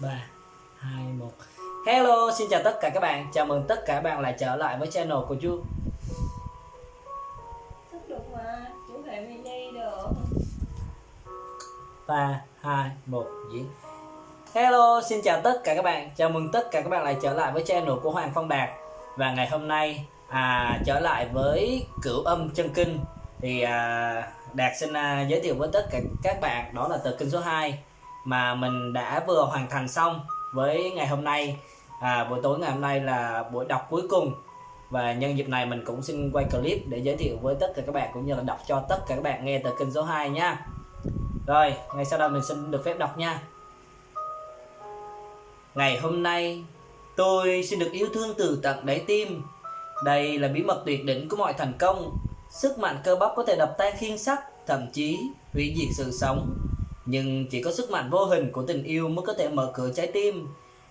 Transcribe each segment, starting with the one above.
3 2 1 Hello, xin chào tất cả các bạn. Chào mừng tất cả các bạn lại trở lại với channel của chú 3 2 1 diễn. Hello, xin chào tất cả các bạn. Chào mừng tất cả các bạn lại trở lại với channel của Hoàng Phong Đạt. Và ngày hôm nay à, trở lại với cửu âm chân kinh thì à, Đạt xin à, giới thiệu với tất cả các bạn đó là tờ kinh số 2 mà mình đã vừa hoàn thành xong với ngày hôm nay. À, buổi tối ngày hôm nay là buổi đọc cuối cùng. Và nhân dịp này mình cũng xin quay clip để giới thiệu với tất cả các bạn cũng như là đọc cho tất cả các bạn nghe từ kênh số 2 nha. Rồi ngay sau đó mình xin được phép đọc nha. Ngày hôm nay tôi xin được yêu thương từ tận đáy tim. Đây là bí mật tuyệt đỉnh của mọi thành công. Sức mạnh cơ bắp có thể đập tan khiên sắt thậm chí hủy diệt sự sống nhưng chỉ có sức mạnh vô hình của tình yêu mới có thể mở cửa trái tim.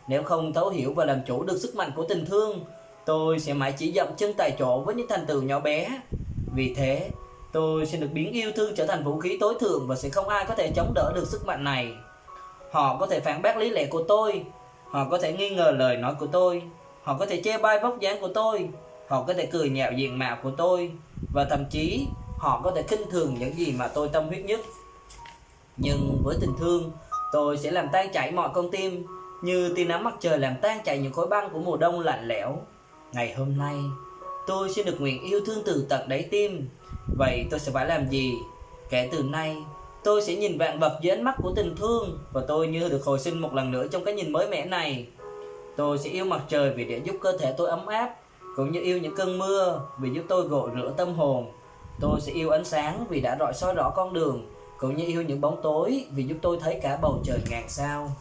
Nếu không thấu hiểu và làm chủ được sức mạnh của tình thương, tôi sẽ mãi chỉ dậm chân tại chỗ với những thành tựu nhỏ bé. Vì thế, tôi sẽ được biến yêu thương trở thành vũ khí tối thượng và sẽ không ai có thể chống đỡ được sức mạnh này. Họ có thể phản bác lý lẽ của tôi. Họ có thể nghi ngờ lời nói của tôi. Họ có thể chê bai vóc dáng của tôi. Họ có thể cười nhạo diện mạo của tôi. Và thậm chí, họ có thể khinh thường những gì mà tôi tâm huyết nhất nhưng với tình thương, tôi sẽ làm tan chảy mọi con tim, như tia nắng mặt trời làm tan chảy những khối băng của mùa đông lạnh lẽo. Ngày hôm nay, tôi sẽ được nguyện yêu thương từ tận đáy tim. Vậy tôi sẽ phải làm gì? Kể từ nay, tôi sẽ nhìn vạn vật dưới ánh mắt của tình thương và tôi như được hồi sinh một lần nữa trong cái nhìn mới mẻ này. Tôi sẽ yêu mặt trời vì để giúp cơ thể tôi ấm áp, cũng như yêu những cơn mưa vì giúp tôi gội rửa tâm hồn. Tôi sẽ yêu ánh sáng vì đã rọi soi rõ con đường cũng như yêu những bóng tối vì giúp tôi thấy cả bầu trời ngàn sao.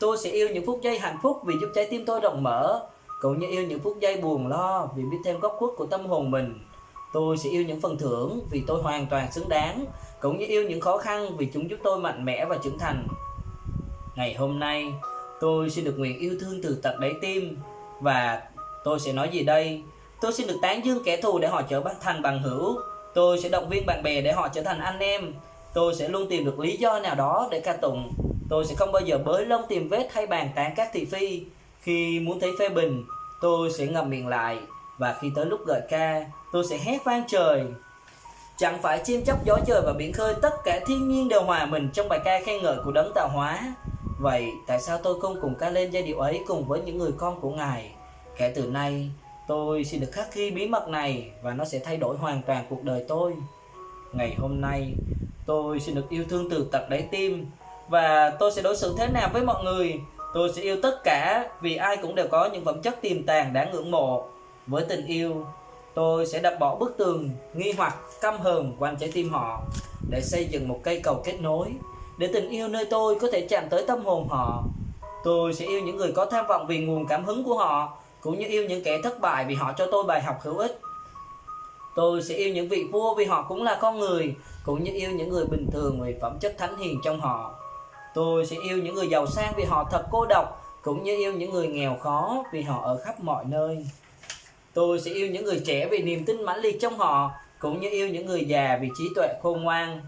Tôi sẽ yêu những phút giây hạnh phúc vì giúp trái tim tôi rộng mở. Cũng như yêu những phút giây buồn lo vì biết thêm góc khuất của tâm hồn mình. Tôi sẽ yêu những phần thưởng vì tôi hoàn toàn xứng đáng. Cũng như yêu những khó khăn vì chúng giúp tôi mạnh mẽ và trưởng thành. Ngày hôm nay, tôi xin được nguyện yêu thương từ tận đáy tim. Và tôi sẽ nói gì đây? Tôi xin được tán dương kẻ thù để họ trở thành bằng hữu. Tôi sẽ động viên bạn bè để họ trở thành anh em tôi sẽ luôn tìm được lý do nào đó để ca tụng. Tôi sẽ không bao giờ bới lông tìm vết hay bàn tán các thị phi. Khi muốn thấy phê bình, tôi sẽ ngậm miệng lại. Và khi tới lúc gợi ca, tôi sẽ hét vang trời. Chẳng phải chim chóc gió trời và biển khơi, tất cả thiên nhiên đều hòa mình trong bài ca khen ngợi của đấng tạo hóa. Vậy tại sao tôi không cùng ca lên giai điệu ấy cùng với những người con của ngài? Kể từ nay, tôi xin được khắc ghi bí mật này và nó sẽ thay đổi hoàn toàn cuộc đời tôi ngày hôm nay. Tôi xin được yêu thương từ tận đáy tim và tôi sẽ đối xử thế nào với mọi người? Tôi sẽ yêu tất cả vì ai cũng đều có những phẩm chất tiềm tàng đáng ngưỡng mộ. Với tình yêu, tôi sẽ đập bỏ bức tường, nghi hoặc căm hờn quanh trái tim họ để xây dựng một cây cầu kết nối để tình yêu nơi tôi có thể chạm tới tâm hồn họ. Tôi sẽ yêu những người có tham vọng vì nguồn cảm hứng của họ, cũng như yêu những kẻ thất bại vì họ cho tôi bài học hữu ích tôi sẽ yêu những vị vua vì họ cũng là con người, cũng như yêu những người bình thường vì phẩm chất thánh hiền trong họ. Tôi sẽ yêu những người giàu sang vì họ thật cô độc, cũng như yêu những người nghèo khó vì họ ở khắp mọi nơi. Tôi sẽ yêu những người trẻ vì niềm tin mãnh liệt trong họ, cũng như yêu những người già vì trí tuệ khôn ngoan.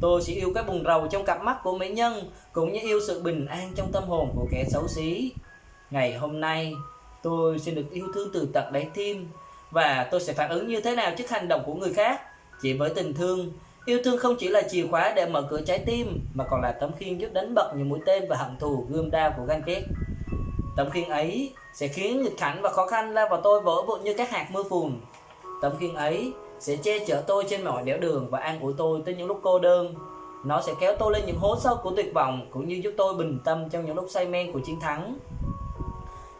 Tôi sẽ yêu cái bùng rầu trong cặp mắt của mỹ nhân, cũng như yêu sự bình an trong tâm hồn của kẻ xấu xí. Ngày hôm nay, tôi xin được yêu thương từ tận đáy tim và tôi sẽ phản ứng như thế nào trước hành động của người khác? Chỉ với tình thương, yêu thương không chỉ là chìa khóa để mở cửa trái tim, mà còn là tấm khiên giúp đánh bật những mũi tên và hận thù gươm đao của ganh ghét tấm khiên ấy sẽ khiến nghịch cảnh và khó khăn lao vào tôi vỡ vụn như các hạt mưa phùn. Tấm khiên ấy sẽ che chở tôi trên mọi nẻo đường và an ủi tôi tới những lúc cô đơn. Nó sẽ kéo tôi lên những hố sâu của tuyệt vọng, cũng như giúp tôi bình tâm trong những lúc say men của chiến thắng.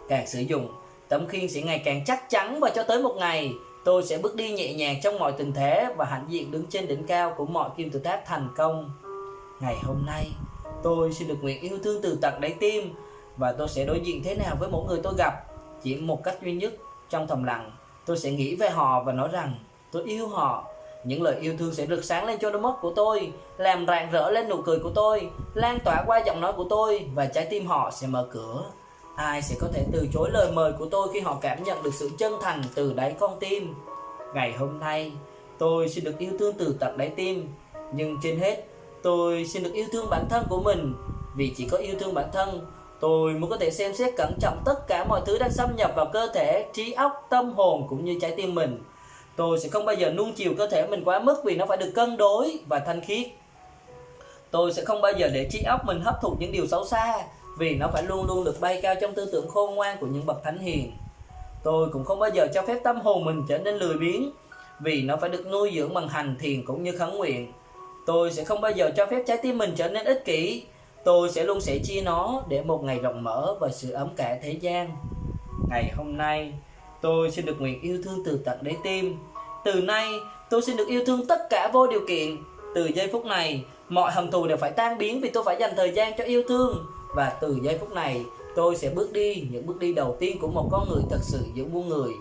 Càng sử dụng tấm khiên sẽ ngày càng chắc chắn và cho tới một ngày, tôi sẽ bước đi nhẹ nhàng trong mọi tình thế và hãnh diện đứng trên đỉnh cao của mọi kim tự tháp thành công. Ngày hôm nay, tôi xin được nguyện yêu thương từ tận đáy tim và tôi sẽ đối diện thế nào với mỗi người tôi gặp, chỉ một cách duy nhất trong thầm lặng. Tôi sẽ nghĩ về họ và nói rằng, tôi yêu họ. Những lời yêu thương sẽ rực sáng lên cho đôi mắt của tôi, làm rạng rỡ lên nụ cười của tôi, lan tỏa qua giọng nói của tôi và trái tim họ sẽ mở cửa ai sẽ có thể từ chối lời mời của tôi khi họ cảm nhận được sự chân thành từ đáy con tim ngày hôm nay tôi xin được yêu thương từ tận đáy tim nhưng trên hết tôi xin được yêu thương bản thân của mình vì chỉ có yêu thương bản thân Tôi mới có thể xem xét cẩn trọng tất cả mọi thứ đang xâm nhập vào cơ thể, trí óc, tâm hồn cũng như trái tim mình. Tôi sẽ không bao giờ nuông chiều cơ thể mình quá mức vì nó phải được cân đối và thanh khiết. Tôi sẽ không bao giờ để trí óc mình hấp thụ những điều xấu xa vì nó phải luôn luôn được bay cao trong tư tưởng khôn ngoan của những bậc thánh hiền. Tôi cũng không bao giờ cho phép tâm hồn mình trở nên lười biếng vì nó phải được nuôi dưỡng bằng hành thiền cũng như khấn nguyện. Tôi sẽ không bao giờ cho phép trái tim mình trở nên ích kỷ. Tôi sẽ luôn sẻ chia nó để một ngày rộng mở và sự ấm cả thế gian. Ngày hôm nay, tôi xin được nguyện yêu thương từ tận đáy tim. Từ nay, tôi xin được yêu thương tất cả vô điều kiện. Từ giây phút này, mọi hận thù đều phải tan biến vì tôi phải dành thời gian cho yêu thương. Và từ giây phút này, tôi sẽ bước đi những bước đi đầu tiên của một con người thật sự giữa muôn người.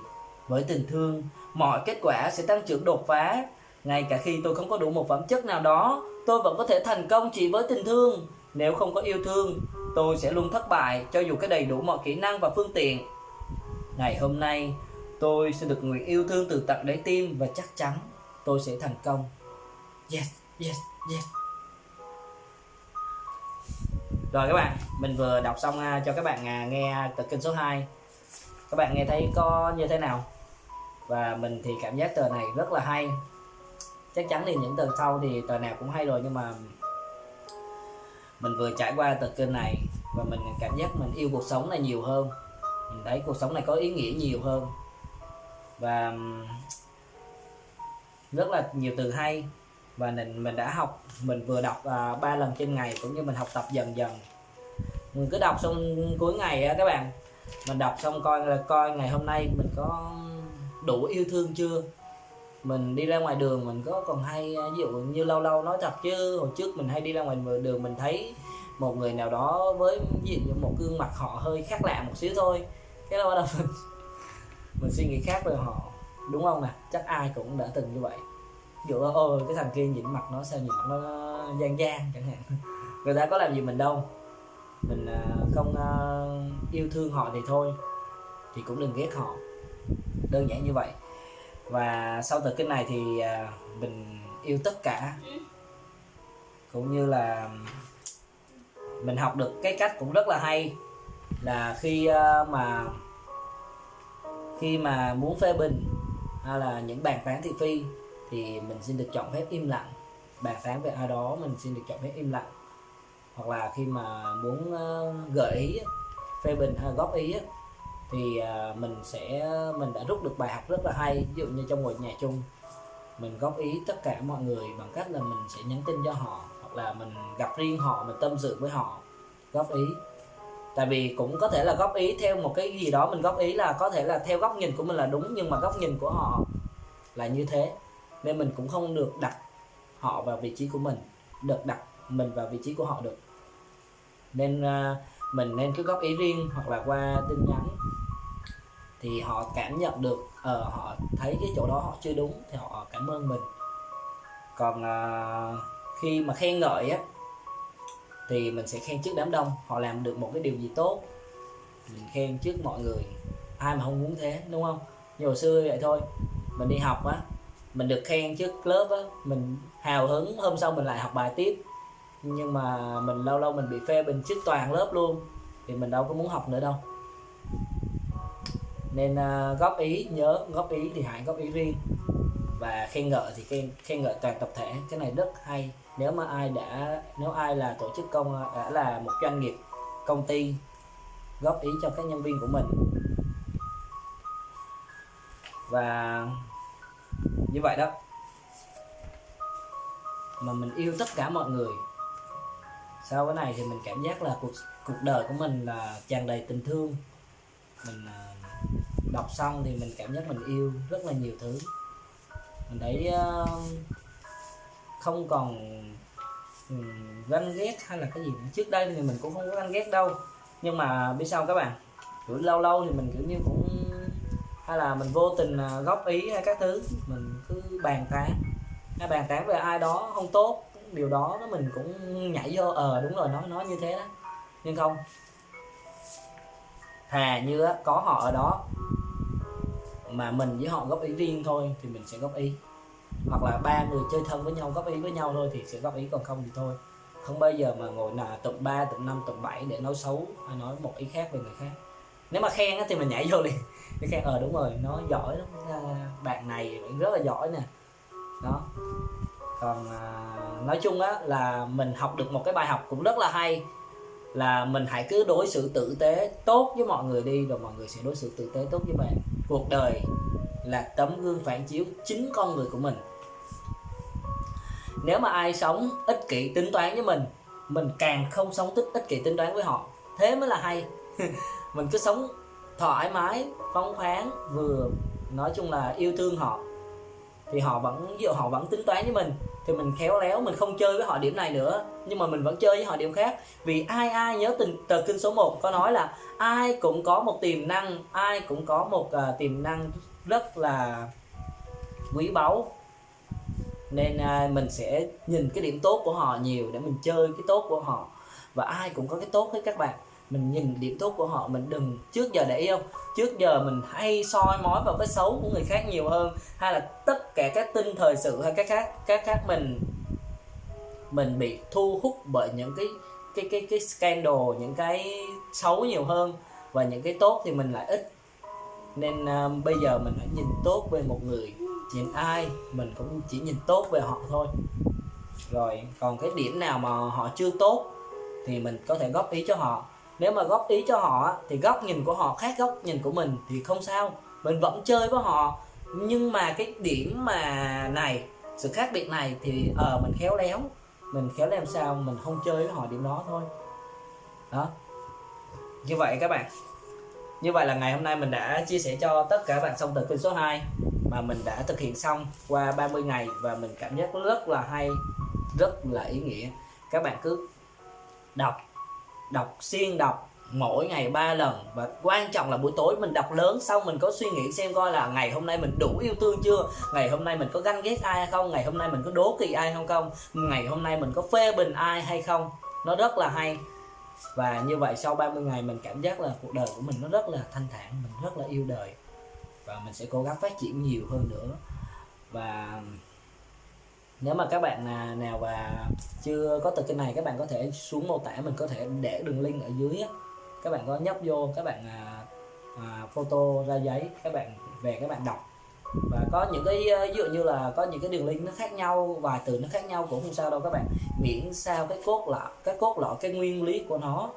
Với tình thương, mọi kết quả sẽ tăng trưởng đột phá. Ngay cả khi tôi không có đủ một phẩm chất nào đó, tôi vẫn có thể thành công chỉ với tình thương. Nếu không có yêu thương, tôi sẽ luôn thất bại cho dù có đầy đủ mọi kỹ năng và phương tiện. Ngày hôm nay, tôi sẽ được nguyện yêu thương từ tận đáy tim và chắc chắn tôi sẽ thành công. Yes, yes, yes. Rồi các bạn, mình vừa đọc xong à, cho các bạn à, nghe tờ kinh số 2 Các bạn nghe thấy có như thế nào? Và mình thì cảm giác tờ này rất là hay. Chắc chắn thì những tờ sau thì tờ nào cũng hay rồi nhưng mà Mình vừa trải qua tờ kinh này Và mình cảm giác mình yêu cuộc sống này nhiều hơn. Mình thấy cuộc sống này có ý nghĩa nhiều hơn. Và rất là nhiều từ hay và mình mình đã học, mình vừa đọc ba ba lần trên ngày cũng như mình học tập dần dần. Mình cứ đọc xong cuối ngày á các bạn. Mình đọc xong coi, là coi ngày hôm nay mình có đủ yêu thương chưa? Mình đi ra ngoài đường mình có còn hay à, ví dụ như lâu lâu nói thật chứ, hồi trước mình hay đi ra ngoài đường mình thấy một người nào đó với, ví dụ như một gương mặt họ hơi khác lạ một xíu thôi. Cái đó bắt đầu mình mình suy nghĩ khác về họ. Đúng không nè? Chắc ai cũng đã từng như vậy ví dụ, ôi, cái thằng kia nhìn mặt nó, sao nhìn nó gian gian chẳng hạn. Người ta có làm gì mình đâu. Mình à, không à, yêu thương họ thì thôi, thì cũng đừng ghét họ. Đơn giản như vậy. Và sau từ cái này thì à, mình yêu tất cả. Cũng như là mình học được cái cách cũng rất là hay, là khi mà khi mà muốn phê bình, hay là những bàn tán thị phi thì mình xin được chọn phép im lặng. Bàn tán về ai đó, mình xin được chọn phép im lặng. Hoặc là khi mà muốn ờ, gợi ý, phê bình hay góp ý thì ờ, mình sẽ, mình đã rút được bài học rất là hay. Ví dụ như trong ngồi nhà chung, mình góp ý tất cả mọi người bằng cách là mình sẽ nhắn tin cho họ, hoặc là mình gặp riêng họ, mình tâm sự với họ, góp ý. Tại vì cũng có thể là góp ý theo một cái gì đó, mình góp ý là có thể là theo góc nhìn của mình là đúng, nhưng mà góc nhìn của họ là như thế nên mình cũng không được đặt họ vào vị trí của mình được đặt mình vào vị trí của họ được. Nên uh, mình nên cứ góp ý riêng hoặc là qua tin nhắn thì họ cảm nhận được ờ uh, họ thấy cái chỗ đó họ chưa đúng thì họ cảm ơn mình. Còn uh, khi mà khen ngợi á thì mình sẽ khen trước đám đông họ làm được một cái điều gì tốt mình khen trước mọi người. Ai mà không muốn thế đúng không? Như hồi xưa vậy thôi mình đi học á mình được khen trước lớp á mình hào hứng hôm sau mình lại học bài tiếp. Nhưng mà mình lâu lâu mình bị phê bình trước toàn lớp luôn thì mình đâu có muốn học nữa đâu. Nên uh, góp ý nhớ góp ý thì hãy góp ý riêng. Và khen ngợi thì khen khen ngợi toàn tập thể. Cái này rất hay. Nếu mà ai đã nếu ai là tổ chức công à, đã là một doanh nghiệp công ty góp ý cho các nhân viên của mình. Và như vậy đó. Mà mình yêu tất cả mọi người. Sau cái này thì mình cảm giác là cuộc cuộc đời của mình là tràn đầy tình thương. Mình à, đọc xong thì mình cảm giác mình yêu rất là nhiều thứ. Mình thấy à, không còn ừ, ganh ghét hay là cái gì nữa. trước đây thì mình cũng không có ganh ghét đâu. Nhưng mà biết sao các bạn? Kiểu lâu lâu thì mình kiểu như cũng, hay là mình vô tình à, góp ý hay các thứ. Mình cứ bàn tán. Hay bàn tán về ai đó không tốt điều đó nó mình cũng nhảy vô ờ đúng rồi nói nói như thế đó. Nhưng không. Thà như đó có họ ở đó mà mình với họ góp ý riêng thôi thì mình sẽ góp ý. Hoặc là ba người chơi thân với nhau góp ý với nhau thôi thì sẽ góp ý còn không thì thôi. Không bao giờ mà ngồi là tụm 3, tụm 5, tụm 7 để nói xấu hay nói một ý khác về người khác nếu mà khen á, thì mình nhảy vô liền. Để khen ờ đúng rồi nó giỏi lắm. Ờ, bạn này rất là giỏi nè. Đó. Còn à, nói chung á là mình học được một cái bài học cũng rất là hay là mình hãy cứ đối xử tử tế tốt với mọi người đi rồi mọi người sẽ đối xử tử tế tốt với bạn. Cuộc đời là tấm gương phản chiếu chính con người của mình. Nếu mà ai sống ích kỷ tính toán với mình mình càng không sống tích ích kỷ tính toán với họ. Thế mới là hay. mình cứ sống thoải mái phóng khoáng vừa nói chung là yêu thương họ. Thì họ vẫn ví dụ họ vẫn tính toán với mình thì mình khéo léo mình không chơi với họ điểm này nữa nhưng mà mình vẫn chơi với họ điểm khác. Vì ai ai nhớ tình tờ kinh số 1 có nói là ai cũng có một tiềm năng ai cũng có một uh, tiềm năng rất là quý báu. Nên uh, mình sẽ nhìn cái điểm tốt của họ nhiều để mình chơi cái tốt của họ. Và ai cũng có cái tốt hết các bạn mình nhìn điểm tốt của họ mình đừng trước giờ để yêu trước giờ mình hay soi mói vào cái xấu của người khác nhiều hơn hay là tất cả các tin thời sự hay các khác các khác mình mình bị thu hút bởi những cái cái cái cái scandal những cái xấu nhiều hơn và những cái tốt thì mình lại ít. Nên uh, bây giờ mình phải nhìn tốt về một người nhìn ai mình cũng chỉ nhìn tốt về họ thôi. Rồi còn cái điểm nào mà họ chưa tốt thì mình có thể góp ý cho họ nếu mà góp ý cho họ thì góc nhìn của họ khác góc nhìn của mình thì không sao. Mình vẫn chơi với họ. Nhưng mà cái điểm mà này sự khác biệt này thì ở ờ, uh, mình khéo léo. Mình khéo làm sao mình không chơi với họ điểm đó thôi. Đó. Như vậy các bạn. Như vậy là ngày hôm nay mình đã chia sẻ cho tất cả bạn xong tờ kinh số 2 mà mình đã thực hiện xong qua 30 ngày và mình cảm giác rất là hay rất là ý nghĩa. Các bạn cứ đọc đọc xuyên đọc mỗi ngày ba lần. Và quan trọng là buổi tối mình đọc lớn xong mình có suy nghĩ xem coi là ngày hôm nay mình đủ yêu thương chưa? Ngày hôm nay mình có ganh ghét ai hay không? Ngày hôm nay mình có đố kỵ ai không không? Ngày hôm nay mình có phê bình ai hay không? Nó rất là hay. Và như vậy sau 30 ngày mình cảm giác là cuộc đời của mình nó rất là thanh thản, mình rất là yêu đời. Và mình sẽ cố gắng phát triển nhiều hơn nữa. Và nếu mà các bạn à, nào và chưa có từ kênh này các bạn có thể xuống mô tả mình có thể để đường link ở dưới á. Các bạn có nhấp vô các bạn à, à, photo ra giấy các bạn về các bạn đọc. Và có những cái ví dụ như là có những cái đường link nó khác nhau vài từ nó khác nhau cũng không sao đâu các bạn. Miễn sao cái cốt lõi cái cốt lõi cái nguyên lý của nó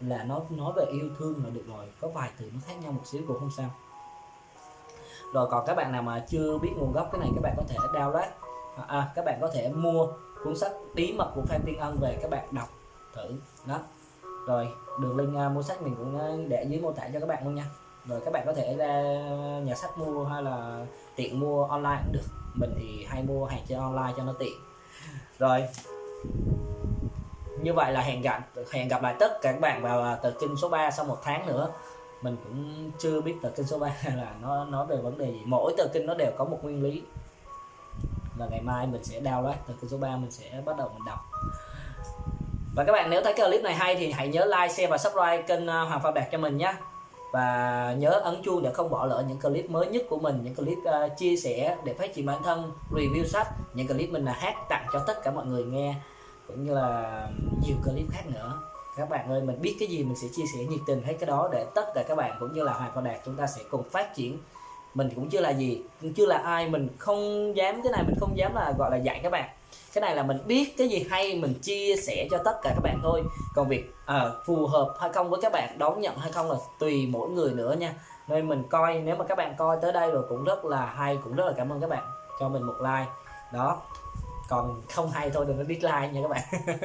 là nó nói về yêu thương là được rồi. Có vài từ nó khác nhau một xíu cũng không sao. Rồi còn các bạn nào mà chưa biết nguồn gốc cái này các bạn có thể download. À, à, các bạn có thể mua cuốn sách bí mật của Phan Tiên Ân về các bạn đọc thử. Đó. Rồi đường link uh, mua sách mình cũng à, để dưới mô tả cho các bạn luôn nha. Rồi các bạn có thể ra nhà sách mua hay là tiện mua online cũng được. Mình thì hay mua hàng trên online cho nó tiện. Rồi. Như vậy là hẹn gặp hẹn gặp lại tất cả các bạn vào tờ kinh số 3 sau một tháng nữa. Mình cũng chưa biết tờ kinh số 3 là nó nói về vấn đề gì. Mỗi tờ kinh nó đều có một nguyên lý và ngày mai mình sẽ download từ cái số 3 mình sẽ bắt đầu mình đọc. Và các bạn nếu thấy cái clip này hay thì hãy nhớ like, share và subscribe kênh à, Hoàng Phạm Đạt cho mình nhé và nhớ ấn chuông để không bỏ lỡ những clip mới nhất của mình những clip uh, chia sẻ để phát triển bản thân review sách những clip mình là hát tặng cho tất cả mọi người nghe cũng như là nhiều clip khác nữa. Các bạn ơi mình biết cái gì mình sẽ chia sẻ nhiệt tình hết cái đó để tất cả các bạn cũng như là Hoàng Phạm Đạt chúng ta sẽ cùng phát triển mình cũng chưa là gì cũng chưa là ai mình không dám cái này mình không dám là gọi là dạy các bạn. Cái này là mình biết cái gì hay mình chia sẻ cho tất cả các bạn thôi. Còn việc à, phù hợp hay không với các bạn đón nhận hay không là tùy mỗi người nữa nha. Nên mình coi nếu mà các bạn coi tới đây rồi cũng rất là hay cũng rất là cảm ơn các bạn cho mình một like. Đó còn không hay thôi đừng có dislike nha các bạn.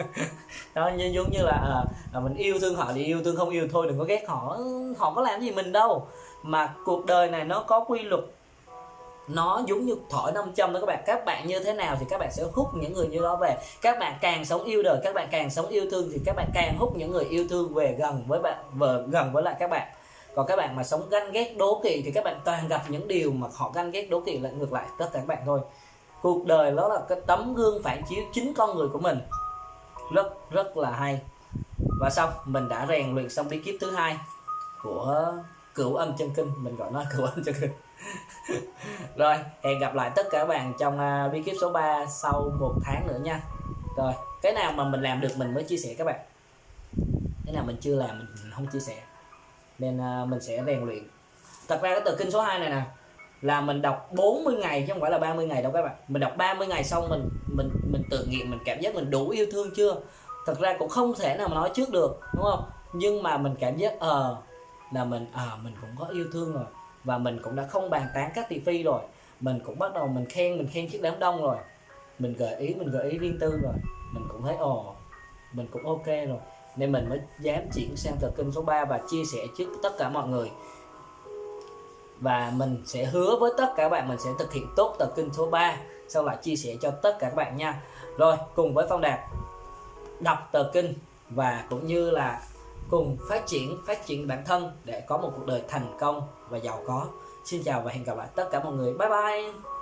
Đó như giống như là à, mình yêu thương họ thì yêu thương không yêu thôi đừng có ghét họ. Ừ, họ có làm gì mình đâu. Mà cuộc đời này nó có quy luật. Nó giống như thổi 500 đó các bạn. Các bạn như thế nào thì các bạn sẽ hút những người như đó về. Các bạn càng sống yêu đời các bạn càng sống yêu thương thì các bạn càng hút những người yêu thương về gần với bạn vợ gần với lại các bạn. Còn các bạn mà sống ganh ghét đố kỵ thì các bạn toàn gặp những điều mà họ ganh ghét đố kỵ lại ngược lại tất cả các bạn thôi cuộc đời đó là cái tấm gương phản chiếu chính con người của mình. Rất rất là hay. Và xong mình đã rèn luyện xong bí kíp thứ hai của cửu âm chân kinh. Mình gọi nó cửu âm chân kinh. Rồi hẹn gặp lại tất cả các bạn trong uh, bí kíp số 3 sau một tháng nữa nha. Rồi cái nào mà mình làm được mình mới chia sẻ các bạn. Cái nào mình chưa làm mình không chia sẻ. Nên à, mình sẽ rèn luyện. Thật ra cái tờ kinh số 2 này nè là mình đọc 40 ngày chứ không phải là 30 ngày đâu các bạn. Mình đọc 30 ngày xong mình mình mình tự nghiệm, mình cảm giác mình đủ yêu thương chưa? Thật ra cũng không thể nào mà nói trước được, đúng không? Nhưng mà mình cảm giác ờ là mình ờ mình cũng có yêu thương rồi và mình cũng đã không bàn tán các thị phi rồi. Mình cũng bắt đầu mình khen mình khen chiếc đám đông rồi. Mình gợi ý, mình gợi ý riêng tư rồi. Mình cũng thấy, ồ, mình cũng ok rồi. Nên mình mới dám chuyển sang tờ kinh số 3 và chia sẻ trước tất cả mọi người và mình sẽ hứa với tất cả các bạn, mình sẽ thực hiện tốt tờ kinh số 3 sau lại chia sẻ cho tất cả các bạn nha. Rồi, cùng với phong đạt, đọc tờ kinh và cũng như là cùng phát triển phát triển bản thân để có một cuộc đời thành công và giàu có. Xin chào và hẹn gặp lại tất cả mọi người. Bye bye!